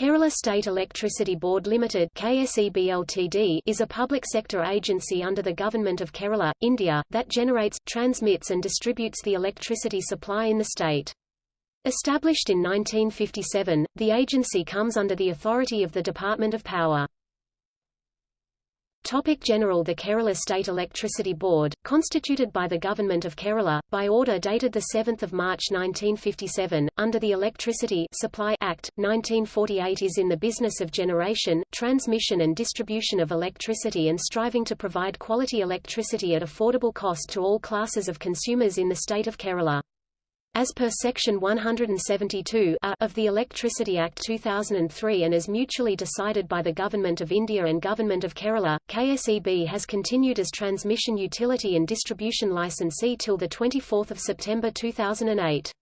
Kerala State Electricity Board Limited KSEB is a public sector agency under the Government of Kerala, India, that generates, transmits and distributes the electricity supply in the state. Established in 1957, the agency comes under the authority of the Department of Power. Topic General The Kerala State Electricity Board, constituted by the Government of Kerala, by order dated 7 March 1957, under the Electricity Supply Act, 1948 is in the business of generation, transmission and distribution of electricity and striving to provide quality electricity at affordable cost to all classes of consumers in the state of Kerala. As per Section 172 of the Electricity Act 2003 and as mutually decided by the Government of India and Government of Kerala, KSEB has continued as transmission utility and distribution licensee till 24 September 2008.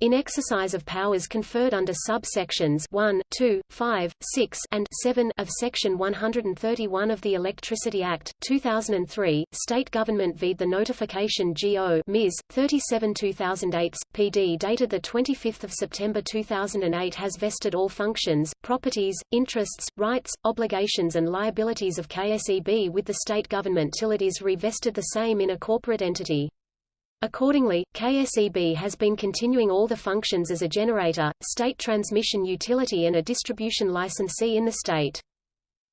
In exercise of powers conferred under sub-sections 1, 2, 5, 6, and 7 of Section 131 of the Electricity Act, 2003, state government v. the notification GO Ms. 37-2008, PD dated 25 September 2008 has vested all functions, properties, interests, rights, obligations and liabilities of KSEB with the state government till it is revested the same in a corporate entity. Accordingly, KSEB has been continuing all the functions as a generator, state transmission utility and a distribution licensee in the state.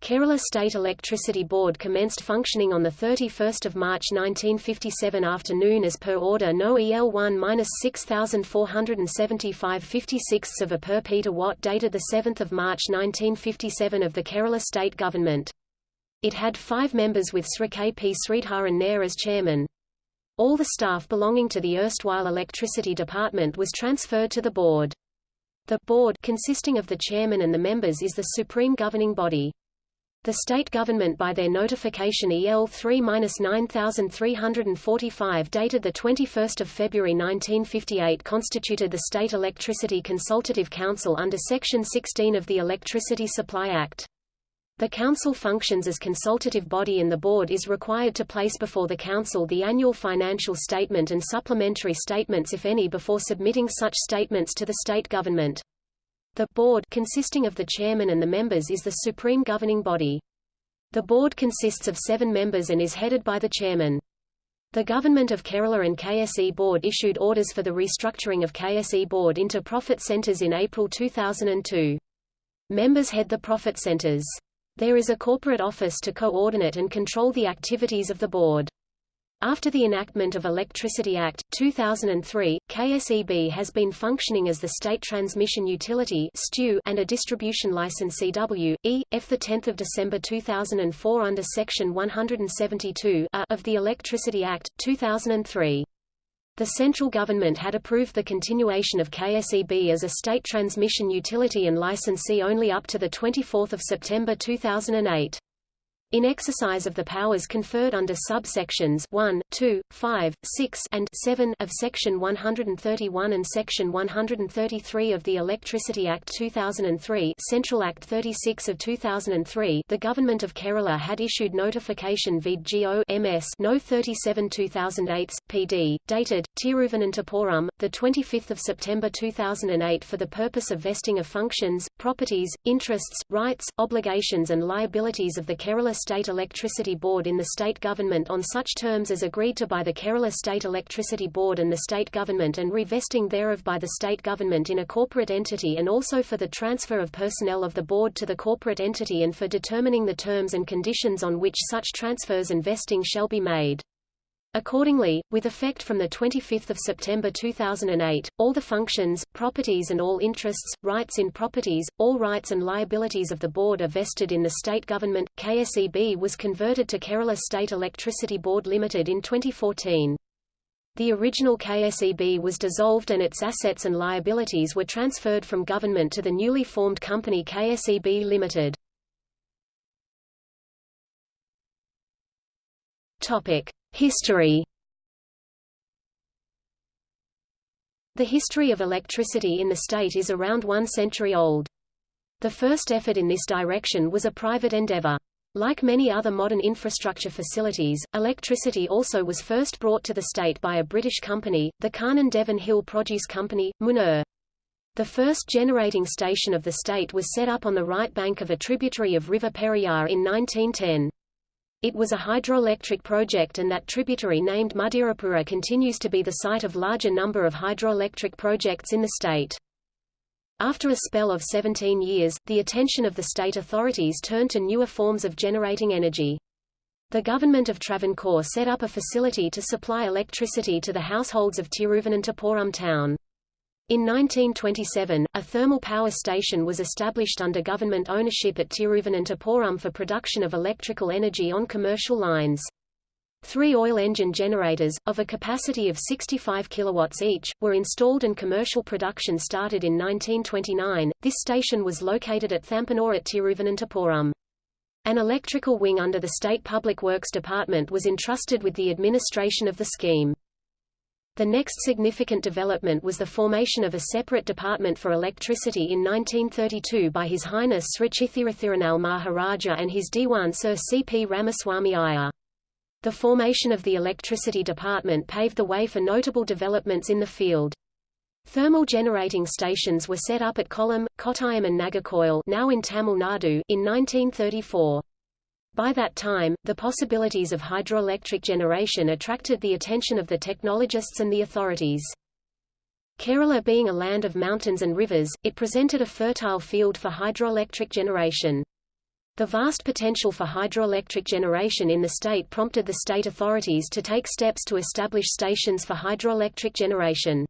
Kerala State Electricity Board commenced functioning on 31 March 1957 afternoon as per order no EL 1-6475 56 of a per Peter Watt dated 7 March 1957 of the Kerala State Government. It had five members with Sri K. P. Sridharan Nair as chairman. All the staff belonging to the erstwhile Electricity Department was transferred to the board. The board consisting of the chairman and the members is the supreme governing body. The state government by their notification EL 3-9345 dated 21 February 1958 constituted the State Electricity Consultative Council under Section 16 of the Electricity Supply Act. The Council functions as consultative body and the Board is required to place before the Council the annual financial statement and supplementary statements if any before submitting such statements to the state government. The Board consisting of the Chairman and the members is the supreme governing body. The Board consists of seven members and is headed by the Chairman. The Government of Kerala and KSE Board issued orders for the restructuring of KSE Board into profit centres in April 2002. Members head the profit centres. There is a corporate office to coordinate and control the activities of the board. After the enactment of Electricity Act, 2003, KSEB has been functioning as the State Transmission Utility and a distribution licensee W.E. F. 10 December 2004 under Section 172 of the Electricity Act, 2003. The central government had approved the continuation of KSEB as a state transmission utility and licensee only up to 24 September 2008 in exercise of the powers conferred under subsections 1, 2, 5, 6 and 7 of Section 131 and Section 133 of the Electricity Act 2003 Central Act 36 of 2003 the Government of Kerala had issued notification vid GO MS No 37 2008 PD, dated, Tiruvananthapuram, 25 September 2008 for the purpose of vesting of functions, properties, interests, rights, obligations and liabilities of the Kerala State Electricity Board in the state government on such terms as agreed to by the Kerala State Electricity Board and the state government and revesting thereof by the state government in a corporate entity and also for the transfer of personnel of the board to the corporate entity and for determining the terms and conditions on which such transfers and vesting shall be made. Accordingly, with effect from 25 September 2008, all the functions, properties and all interests, rights in properties, all rights and liabilities of the board are vested in the state government. KSEB was converted to Kerala State Electricity Board Limited in 2014. The original KSEB was dissolved and its assets and liabilities were transferred from government to the newly formed company KSEB Limited. Topic. History The history of electricity in the state is around one century old. The first effort in this direction was a private endeavor. Like many other modern infrastructure facilities, electricity also was first brought to the state by a British company, the Kannan Devan Hill Produce Company, Munnar. The first generating station of the state was set up on the right bank of a tributary of River Periyar in 1910. It was a hydroelectric project and that tributary named Muthirappuzha continues to be the site of larger number of hydroelectric projects in the state. After a spell of 17 years, the attention of the state authorities turned to newer forms of generating energy. The government of Travancore set up a facility to supply electricity to the households of Tiruvananthapuram town. In 1927, a thermal power station was established under government ownership at Tiruvananthapuram for production of electrical energy on commercial lines. Three oil engine generators, of a capacity of 65 kilowatts each, were installed and commercial production started in 1929. This station was located at Thampanore at Tiruvananthapuram. An electrical wing under the State Public Works Department was entrusted with the administration of the scheme. The next significant development was the formation of a separate department for electricity in 1932 by His Highness Sri Chithira Thirunal Maharaja and his Diwan Sir C. P. Ramaswamy Iyer. The formation of the electricity department paved the way for notable developments in the field. Thermal generating stations were set up at Kollam, Kottayam and Nagercoil now in Tamil Nadu in 1934. By that time, the possibilities of hydroelectric generation attracted the attention of the technologists and the authorities. Kerala being a land of mountains and rivers, it presented a fertile field for hydroelectric generation. The vast potential for hydroelectric generation in the state prompted the state authorities to take steps to establish stations for hydroelectric generation.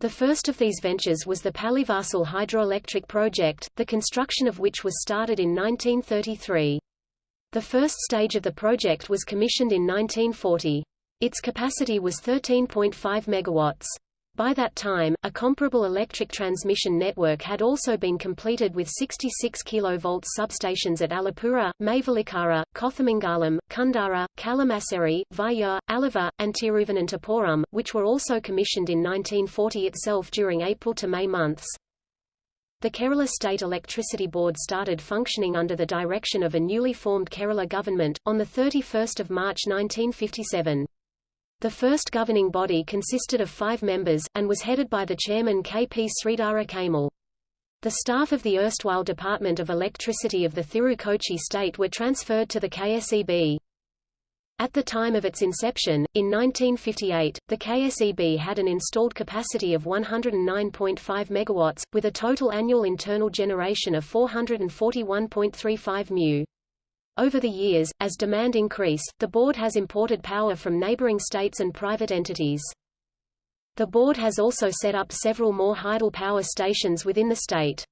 The first of these ventures was the Pallivasal hydroelectric project, the construction of which was started in 1933. The first stage of the project was commissioned in 1940. Its capacity was 13.5 megawatts. By that time, a comparable electric transmission network had also been completed with 66 kV substations at Alappuzha, Mavelikara, Kothamangalam, Kundara, Kalamassery, Viyyur, Aluva, and Tiruvananthapuram, which were also commissioned in 1940 itself during April to May months. The Kerala State Electricity Board started functioning under the direction of a newly formed Kerala government, on 31 March 1957. The first governing body consisted of five members, and was headed by the chairman K. P. Sridhara Kaimal. The staff of the erstwhile Department of Electricity of the Thiru-Kochi state were transferred to the KSEB. At the time of its inception, in 1958, the KSEB had an installed capacity of 109.5 MW, with a total annual internal generation of 441.35 mu. Over the years, as demand increased, the board has imported power from neighboring states and private entities. The board has also set up several more hydel power stations within the state.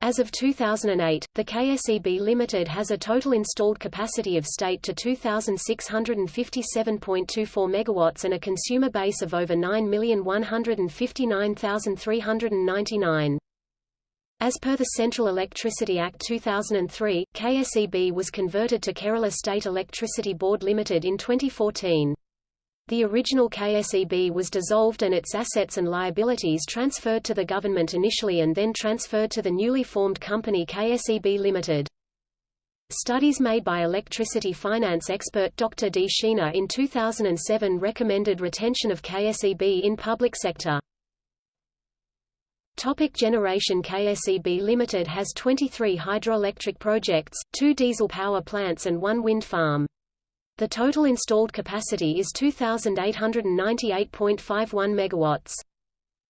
As of 2008, the KSEB Limited has a total installed capacity of state to 2,657.24 MW and a consumer base of over 9,159,399. As per the Central Electricity Act 2003, KSEB was converted to Kerala State Electricity Board Limited in 2014. The original KSEB was dissolved and its assets and liabilities transferred to the government initially and then transferred to the newly formed company KSEB Limited. Studies made by electricity finance expert Dr. D. Sheena in 2007 recommended retention of KSEB in public sector. Topic generation KSEB Limited has 23 hydroelectric projects, two diesel power plants and one wind farm. The total installed capacity is 2,898.51 megawatts.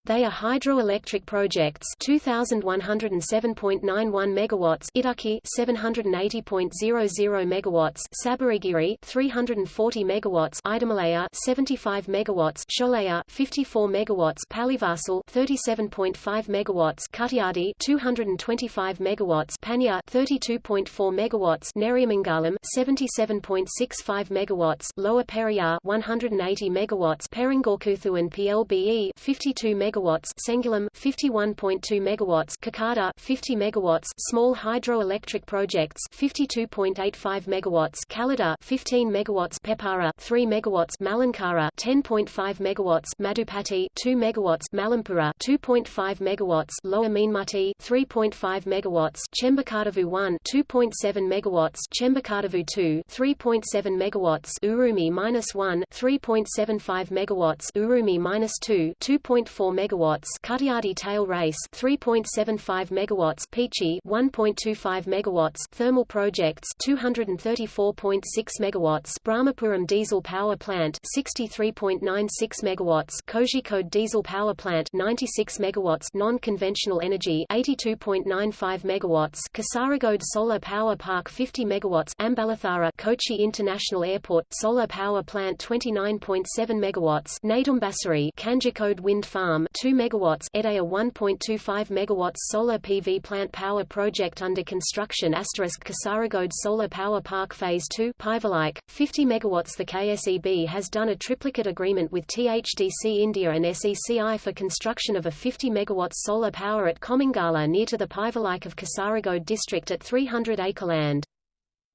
They are hydroelectric projects. 2107.91 megawatts Idukki 780.00 megawatts Sabarigiri 340 megawatts Idamalaya 75 megawatts Sholaya 54 megawatts Pallivasal 37.5 megawatts Kuttiyadi 225 megawatts Paniyur 32.4 megawatts Neriyamangalam 77.65 megawatts Lower Periyar 180 megawatts Poringalkuthu and PLBE 52 megawatts megawatts Sengulam 51.2 megawatts Kakkada 50 megawatts small hydroelectric projects 52.85 megawatts Kallada 15 megawatts Peppara 3 megawatts Malankara 10.5 megawatts Madupatti 2 megawatts Malampuzha 2.5 megawatts Lower Meenmutti 3.5 megawatts Chembukadavu 1 2.7 megawatts Chembukadavu 2 3.7 megawatts Urumi minus 1 3.75 megawatts Urumi minus 2 2.4 megawatts Kuttiyadi tail race 3.75 megawatts Peechi 1.25 megawatts thermal projects 234.6 megawatts Brahmapuram diesel power plant 63.96 megawatts Kozhikode diesel power plant 96 megawatts non-conventional energy 82.95 megawatts Kasaragod solar power park 50 megawatts Ambalathara Kochi International Airport solar power plant 29.7 megawatts Nedumbassery Kanjikode wind farm 2 megawatts Edaya 1.25 megawatts solar PV plant power project under construction asterisk Kasaragod solar power park phase 2 Paivalike 50 megawatts the KSEB has done a triplicate agreement with THDC India and SECI for construction of a 50 megawatts solar power at Komangala near to the Paivalike of Kasaragod district at 300 acre land.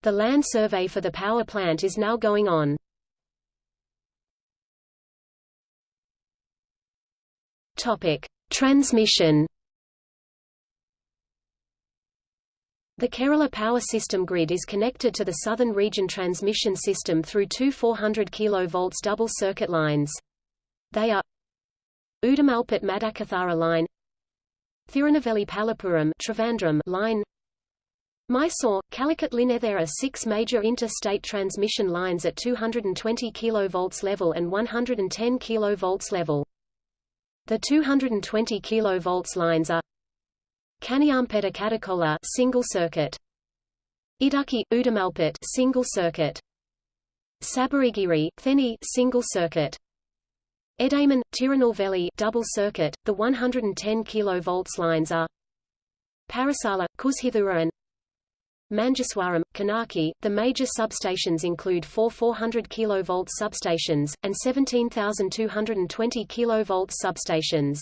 The land survey for the power plant is now going on. Topic: Transmission. The Kerala power system grid is connected to the Southern Region transmission system through two 400 kV double circuit lines. They are Udumalpet Madakathara line Thirunelveli Palapuram line Mysore, Calicut line There are six major interstate transmission lines at 220 kV level and 110 kV level. The 220 kV lines are Kaniyampeta Kadakola single circuit. Idukki Udumalpet single circuit. Sabarigiri Theni single circuit. Edaman Tirunelveli double circuit. The 110 kV lines are Parasala Kuzhithurai and Manjaswaram, Kanaki. The major substations include four 400 kV substations, and 17,220 kV substations.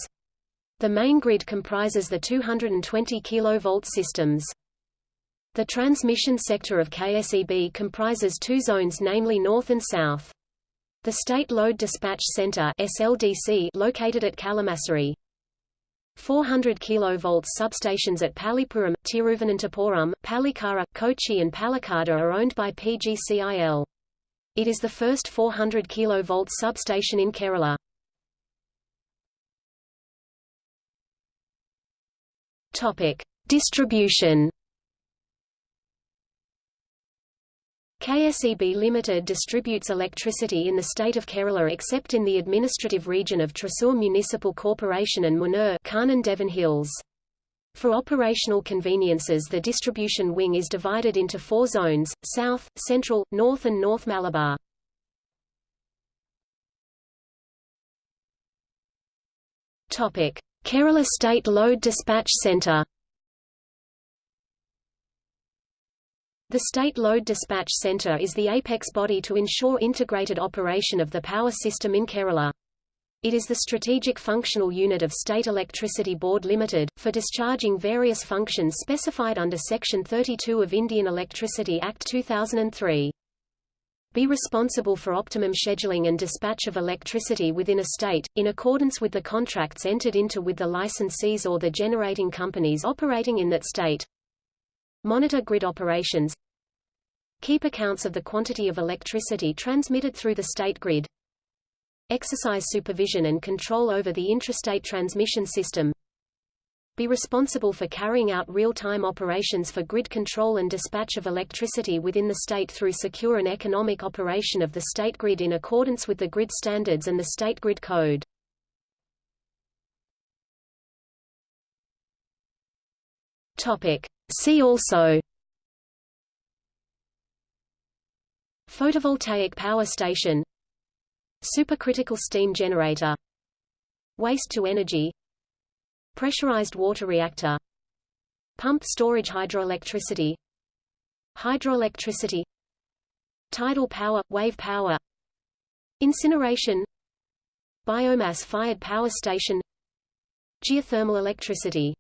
The main grid comprises the 220 kV systems. The transmission sector of KSEB comprises two zones namely north and south. The State Load Dispatch Center SLDC located at Kalamassery. 400 kV substations at Pallipuram, Tiruvananthapuram, Pallikara, Kochi and Palakkad are owned by PGCIL. It is the first 400 kV substation in Kerala. Topic: Distribution KSEB Limited distributes electricity in the state of Kerala except in the administrative region of Thrissur Municipal Corporation and Munnar Kannan Devan Hills. For operational conveniences the distribution wing is divided into four zones, South, Central, North and North Malabar. Kerala State Load Dispatch Centre The State Load Dispatch Centre is the apex body to ensure integrated operation of the power system in Kerala. It is the strategic functional unit of State Electricity Board Limited, for discharging various functions specified under Section 32 of Indian Electricity Act 2003. Be responsible for optimum scheduling and dispatch of electricity within a state, in accordance with the contracts entered into with the licensees or the generating companies operating in that state. Monitor grid operations Keep accounts of the quantity of electricity transmitted through the state grid Exercise supervision and control over the intrastate transmission system Be responsible for carrying out real-time operations for grid control and dispatch of electricity within the state through secure and economic operation of the state grid in accordance with the grid standards and the state grid code. Topic. See also Photovoltaic power station Supercritical steam generator Waste-to-energy Pressurized water reactor Pump storage hydroelectricity Hydroelectricity Tidal power, wave power Incineration Biomass-fired power station Geothermal electricity